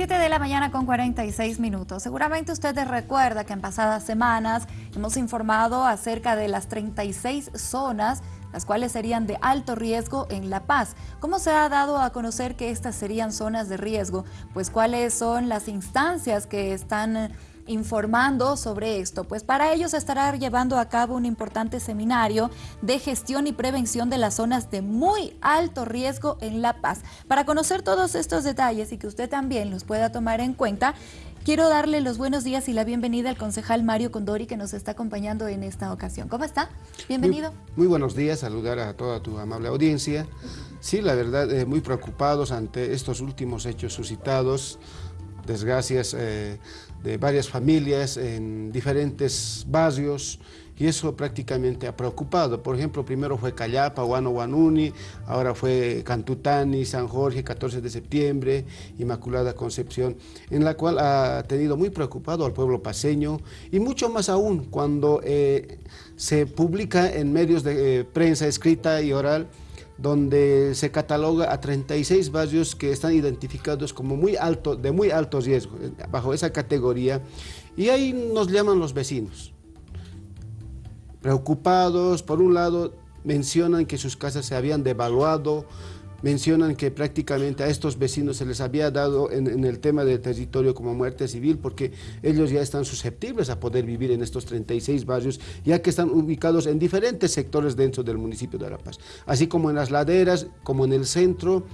7 de la mañana con 46 minutos. Seguramente ustedes recuerda que en pasadas semanas hemos informado acerca de las 36 zonas las cuales serían de alto riesgo en La Paz. ¿Cómo se ha dado a conocer que estas serían zonas de riesgo? Pues cuáles son las instancias que están informando sobre esto? Pues para ello se estará llevando a cabo un importante seminario de gestión y prevención de las zonas de muy alto riesgo en La Paz. Para conocer todos estos detalles y que usted también los pueda tomar en cuenta, Quiero darle los buenos días y la bienvenida al concejal Mario Condori que nos está acompañando en esta ocasión. ¿Cómo está? Bienvenido. Muy, buenos días, saludar a toda tu amable audiencia. Sí, la verdad, eh, muy preocupados ante estos últimos hechos suscitados, desgracias eh, de varias familias en diferentes barrios y eso prácticamente ha preocupado. Por ejemplo, primero fue Callapa, Huano Guanuni, ahora fue Cantutani, San Jorge, 14 de septiembre, Inmaculada Concepción, en la cual ha tenido muy preocupado al pueblo paseño y mucho más aún cuando eh, se publica en medios de eh, prensa escrita y oral donde se cataloga a 36 barrios que están identificados como muy alto, de muy alto riesgo, bajo esa categoría, y ahí nos llaman los vecinos. Preocupados, por un lado, mencionan que sus casas se habían devaluado, mencionan que prácticamente a estos vecinos se les había dado en, el tema del territorio como muerte civil porque ellos ya están susceptibles a poder vivir en estos 36 barrios ya que están ubicados en diferentes sectores dentro del municipio de La Paz, así como en las laderas, como en el centro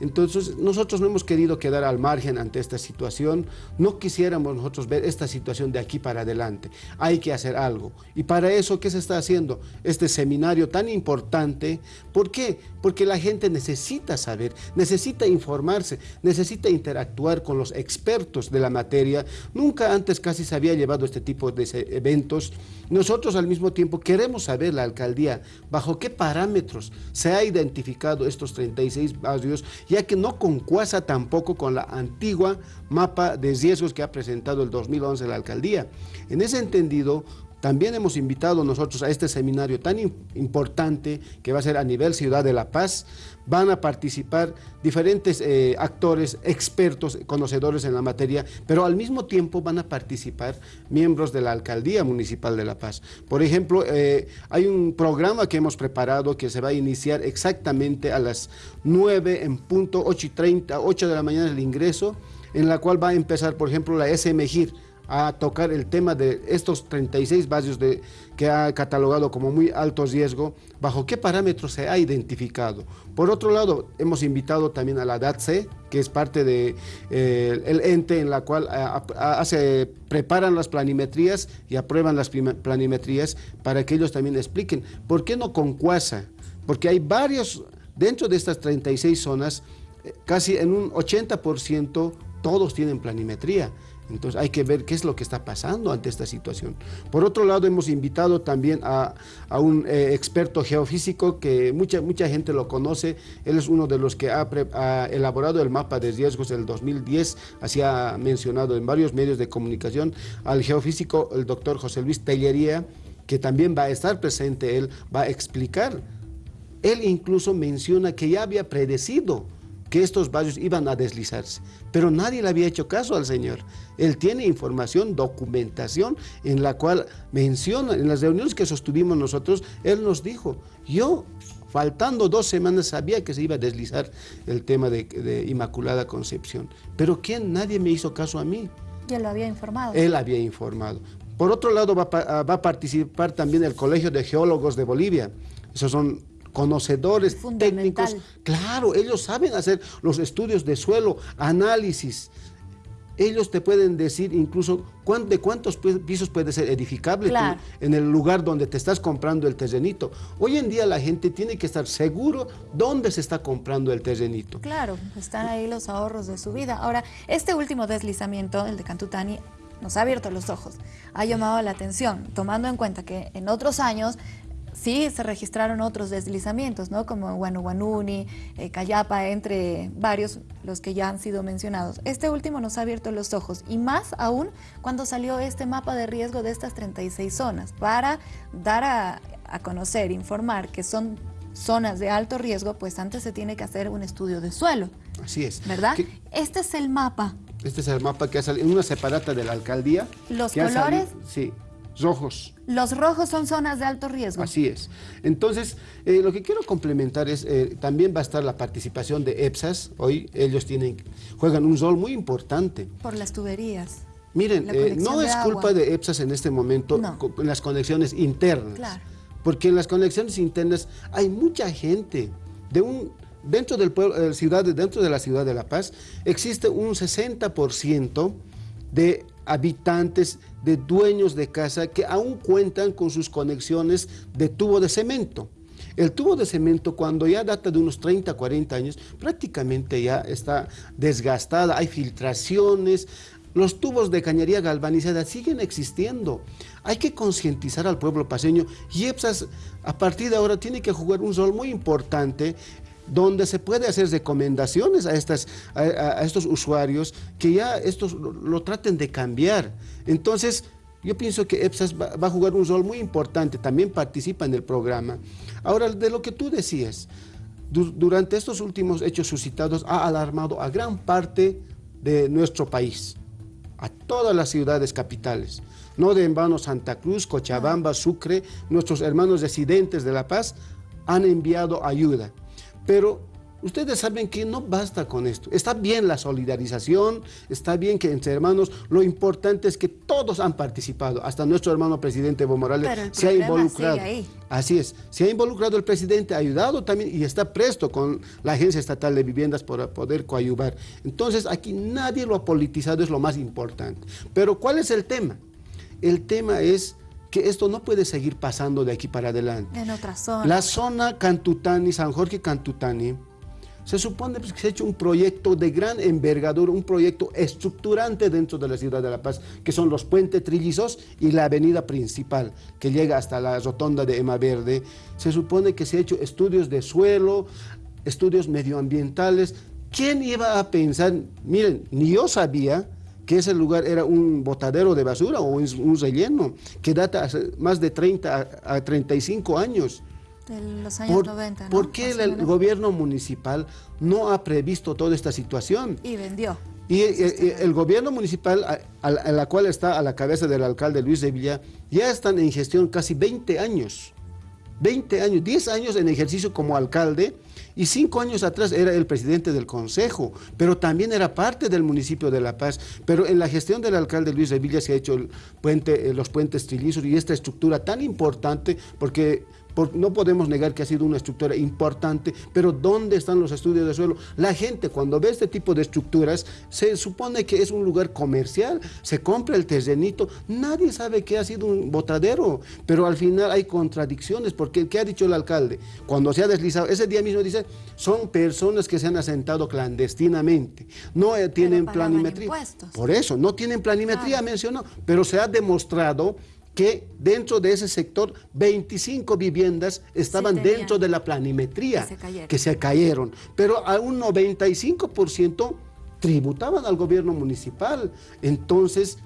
entonces, nosotros no hemos querido quedar al margen ante esta situación, no quisiéramos nosotros ver esta situación de aquí para adelante, hay que hacer algo. Y para eso, ¿qué se está haciendo? Este seminario tan importante, ¿por qué? Porque la gente necesita saber, necesita informarse, necesita interactuar con los expertos de la materia. Nunca antes casi se había llevado este tipo de eventos. Nosotros al mismo tiempo queremos saber la alcaldía bajo qué parámetros se ha identificado estos 36 barrios ya que no concuasa tampoco con la antigua mapa de riesgos que ha presentado el 2011 la alcaldía. En ese entendido, también hemos invitado nosotros a este seminario tan importante que va a ser a nivel Ciudad de La Paz. Van a participar diferentes eh, actores, expertos, conocedores en la materia, pero al mismo tiempo van a participar miembros de la Alcaldía Municipal de La Paz. Por ejemplo, eh, hay un programa que hemos preparado que se va a iniciar exactamente a las 9 en punto, 8 y 30, 8 de la mañana el ingreso, en la cual va a empezar, por ejemplo, la SMGIR, a tocar el tema de estos 36 barrios de, que ha catalogado como muy alto riesgo, bajo qué parámetros se ha identificado. Por otro lado, hemos invitado también a la DATSE, que es parte del de, eh, ente en la cual hace, preparan las planimetrías y aprueban las planimetrías para que ellos también expliquen por qué no con CUASA, porque hay varios, dentro de estas 36 zonas, eh, casi en un 80% todos tienen planimetría. Entonces hay que ver qué es lo que está pasando ante esta situación. Por otro lado, hemos invitado también a, un eh, experto geofísico que mucha, mucha gente lo conoce. Él es uno de los que ha, elaborado el mapa de riesgos del 2010, así ha mencionado en varios medios de comunicación, al geofísico, el doctor José Luis Tellería, que también va a estar presente, él va a explicar. Él incluso menciona que ya había predecido que estos barrios iban a deslizarse. Pero nadie le había hecho caso al Señor. Él tiene información, documentación, en la cual menciona, en las reuniones que sostuvimos nosotros, Él nos dijo, yo faltando dos semanas sabía que se iba a deslizar el tema de, Inmaculada Concepción. Pero ¿quién? Nadie me hizo caso a mí. Y él lo había informado. Él había informado. Por otro lado, va, va a participar también el Colegio de Geólogos de Bolivia. Esos son conocedores técnicos. Claro, ellos saben hacer los estudios de suelo, análisis. Ellos te pueden decir incluso de cuántos pisos puede ser edificable en el lugar donde te estás comprando el terrenito. Hoy en día la gente tiene que estar seguro dónde se está comprando el terrenito. Claro, están ahí los ahorros de su vida. Ahora, este último deslizamiento, el de Cantutani, nos ha abierto los ojos, ha llamado la atención, tomando en cuenta que en otros años sí se registraron otros deslizamientos, ¿no? Como Guanuguanuni, eh, Cayapa, entre varios, los que ya han sido mencionados. Este último nos ha abierto los ojos y más aún cuando salió este mapa de riesgo de estas 36 zonas para dar a, conocer, informar que son zonas de alto riesgo, pues antes se tiene que hacer un estudio de suelo. Así es. ¿Verdad? Este es el mapa Este es el mapa que ha salido una separata de la alcaldía. ¿Los colores? sí, rojos. Los rojos son zonas de alto riesgo. Así es. Entonces, eh, lo que quiero complementar es, eh, también va a estar la participación de EPSAS. Hoy ellos tienen, juegan un rol muy importante. Por las tuberías. Miren, eh, no es culpa de EPSAS en este momento en las conexiones internas. Claro. Porque en las conexiones internas hay mucha gente de un dentro del pueblo, ciudad, dentro de la ciudad de La Paz existe un 60% de habitantes, de dueños de casa que aún cuentan con sus conexiones de tubo de cemento. El tubo de cemento cuando ya data de unos 30, 40 años, prácticamente ya está desgastada, hay filtraciones, los tubos de cañería galvanizada siguen existiendo. Hay que concientizar al pueblo paseño y EPSAS a partir de ahora tiene que jugar un rol muy importante donde se puede hacer recomendaciones a, estas, a, estos usuarios que ya estos lo, traten de cambiar. Entonces, yo pienso que EPSAS va, a jugar un rol muy importante, también participa en el programa. Ahora, de lo que tú decías, durante estos últimos hechos suscitados ha alarmado a gran parte de nuestro país, a todas las ciudades capitales. No de en vano Santa Cruz, Cochabamba, Sucre, nuestros hermanos residentes de La Paz han enviado ayuda. Pero ustedes saben que no basta con esto. Está bien la solidarización, está bien que entre hermanos, lo importante es que todos han participado, hasta nuestro hermano presidente Evo Morales se ha involucrado. Así es, se ha involucrado el presidente, ha ayudado también y está presto con la Agencia Estatal de Viviendas para poder coayuvar. Entonces aquí nadie lo ha politizado, es lo más importante. Pero ¿cuál es el tema? El tema es que esto no puede seguir pasando de aquí para adelante. En otra zona. La zona Cantutani, San Jorge Cantutani, se supone pues, que se ha hecho un proyecto de gran envergadura, un proyecto estructurante dentro de la ciudad de La Paz, que son los puentes trillizos y la avenida principal, que llega hasta la rotonda de Ema Verde. Se supone que se ha hecho estudios de suelo, estudios medioambientales. ¿Quién iba a pensar? Miren, ni yo sabía que ese lugar era un botadero de basura o un, relleno que data hace más de 30 a, 35 años. De los años 90, ¿no? ¿Por qué el, gobierno municipal no ha previsto toda esta situación? Y vendió. Y eh, el, gobierno municipal, a, la cual está a la cabeza del alcalde Luis de Villa, ya están en gestión casi 20 años. 20 años, 10 años en ejercicio como alcalde y cinco años atrás era el presidente del consejo, pero también era parte del municipio de La Paz. Pero en la gestión del alcalde Luis Revilla se ha hecho el puente, eh, los puentes trillizos y esta estructura tan importante porque no podemos negar que ha sido una estructura importante, pero ¿dónde están los estudios de suelo? La gente cuando ve este tipo de estructuras se supone que es un lugar comercial, se compra el terrenito, nadie sabe que ha sido un botadero, pero al final hay contradicciones, porque ¿qué ha dicho el alcalde? Cuando se ha deslizado, ese día mismo dice, son personas que se han asentado clandestinamente, no eh, tienen planimetría. Por eso, no tienen planimetría, mencionó, pero se ha demostrado que dentro de ese sector 25 viviendas estaban dentro de la planimetría que se, cayeron, pero a un 95% tributaban al gobierno municipal. Entonces,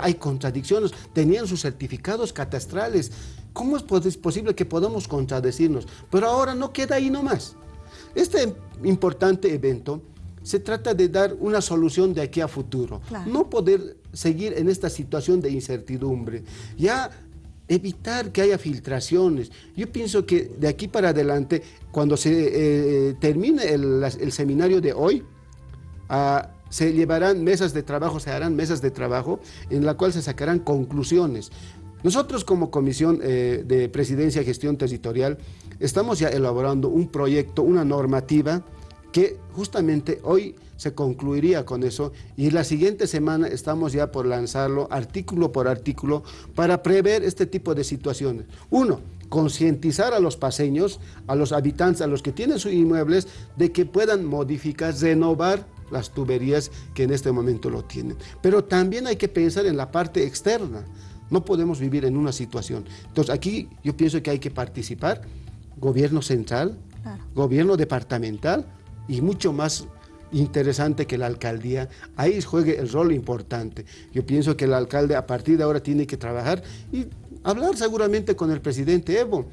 hay contradicciones, tenían sus certificados catastrales. ¿Cómo es posible que podamos contradecirnos? Pero ahora no queda ahí nomás. Este importante evento se trata de dar una solución de aquí a futuro. No poder seguir en esta situación de incertidumbre. Ya evitar que haya filtraciones. Yo pienso que de aquí para adelante, cuando se eh, termine el, seminario de hoy, ah, se llevarán mesas de trabajo, se harán mesas de trabajo en la cual se sacarán conclusiones. Nosotros como Comisión eh, de Presidencia y Gestión Territorial estamos ya elaborando un proyecto, una normativa que justamente hoy se concluiría con eso y la siguiente semana estamos ya por lanzarlo artículo por artículo para prever este tipo de situaciones. Uno, concientizar a los paseños, a los habitantes, a los que tienen sus inmuebles, de que puedan modificar, renovar las tuberías que en este momento lo tienen. Pero también hay que pensar en la parte externa. No podemos vivir en una situación. Entonces aquí yo pienso que hay que participar, gobierno central, gobierno departamental, y mucho más interesante que la alcaldía, ahí juegue el rol importante. Yo pienso que el alcalde a partir de ahora tiene que trabajar y hablar seguramente con el presidente Evo.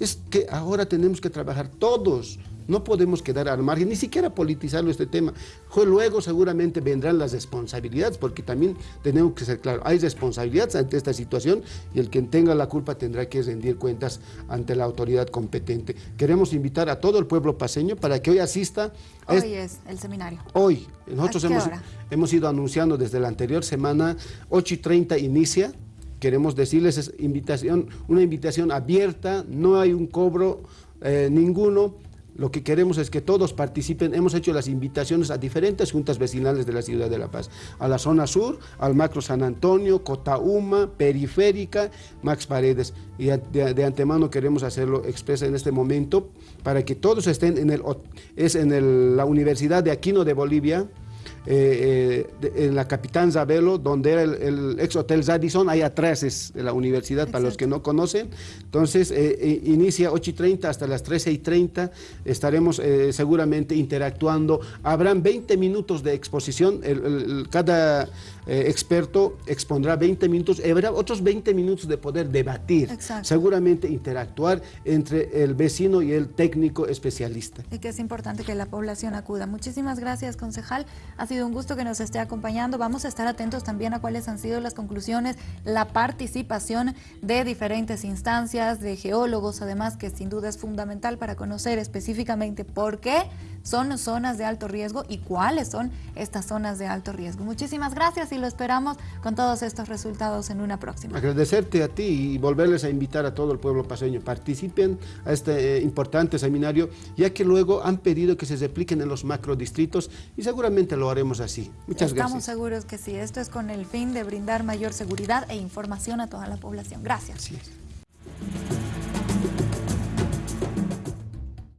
Es que ahora tenemos que trabajar todos, No podemos quedar al margen, ni siquiera politizarlo este tema. Luego seguramente vendrán las responsabilidades, porque también tenemos que ser claros, hay responsabilidades ante esta situación y el que tenga la culpa tendrá que rendir cuentas ante la autoridad competente. Queremos invitar a todo el pueblo paseño para que hoy asista. Hoy es el seminario. Hoy. Nosotros hemos, hemos ido anunciando desde la anterior semana, 8 y 30 inicia, queremos decirles es invitación, una invitación abierta, no hay un cobro eh, ninguno, lo que queremos es que todos participen. Hemos hecho las invitaciones a diferentes juntas vecinales de la ciudad de La Paz. A la zona sur, al macro San Antonio, Cotauma, Periférica, Max Paredes. Y de, antemano queremos hacerlo expresa en este momento para que todos estén en, el, es en la Universidad de Aquino de Bolivia, eh, eh, en la Capitán Zabelo, donde era el, ex Hotel Zadison, ahí atrás es de la universidad, para los que no conocen. Entonces, eh, inicia 8 y 30 hasta las 13 y 30, estaremos seguramente interactuando. Habrán 20 minutos de exposición, cada experto expondrá 20 minutos, habrá otros 20 minutos de poder debatir, seguramente interactuar entre el vecino y el técnico especialista. Y que es importante que la población acuda. Muchísimas gracias, concejal. Ha sido un gusto que nos esté acompañando. Vamos a estar atentos también a cuáles han sido las conclusiones, la participación de diferentes instancias, de geólogos, además, que sin duda es fundamental para conocer específicamente por qué son zonas de alto riesgo y cuáles son estas zonas de alto riesgo. Muchísimas gracias y lo esperamos con todos estos resultados en una próxima. Agradecerte a ti y volverles a invitar a todo el pueblo paseño. Participen a este eh, importante seminario, ya que luego han pedido que se repliquen en los macrodistritos y seguramente lo haremos así. Muchas gracias. Estamos seguros que sí. Esto es con el fin de brindar mayor seguridad e información a toda la población. Gracias.